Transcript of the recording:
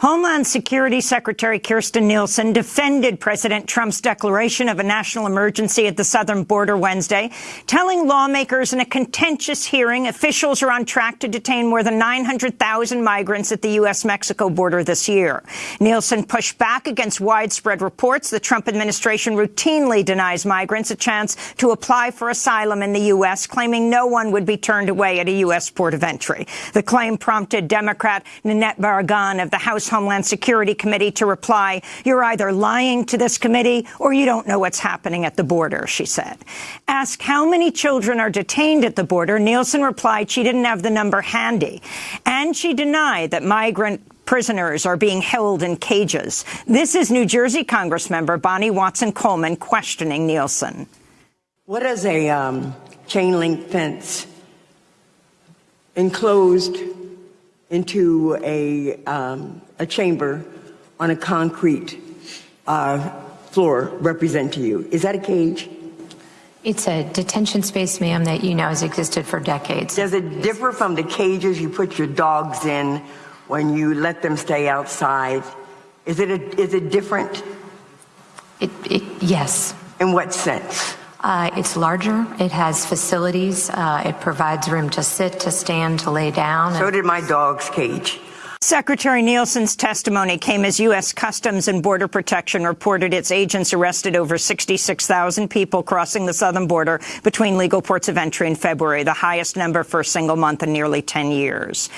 Homeland Security Secretary Kirstjen Nielsen defended President Trump's declaration of a national emergency at the southern border Wednesday, telling lawmakers in a contentious hearing officials are on track to detain more than 900,000 migrants at the U.S.-Mexico border this year. Nielsen pushed back against widespread reports the Trump administration routinely denies migrants a chance to apply for asylum in the U.S., claiming no one would be turned away at a U.S. port of entry. The claim prompted Democrat Nanette Barragán of the House Homeland Security Committee to reply, you're either lying to this committee or you don't know what's happening at the border, she said. Asked how many children are detained at the border, Nielsen replied she didn't have the number handy. And she denied that migrant prisoners are being held in cages. This is New Jersey Congressmember Bonnie Watson Coleman questioning Nielsen. What is a um, chain link fence enclosed into a, um, a chamber on a concrete uh, floor represent to you? Is that a cage? It's a detention space, ma'am, that you know has existed for decades. Does it differ from the cages you put your dogs in when you let them stay outside? Is it, a, is it different? It, it, yes. In what sense? Uh, it's larger. It has facilities. Uh, it provides room to sit, to stand, to lay down. So did my dog's cage. Secretary Nielsen's testimony came as U.S. Customs and Border Protection reported its agents arrested over 66,000 people crossing the southern border between legal ports of entry in February, the highest number for a single month in nearly 10 years.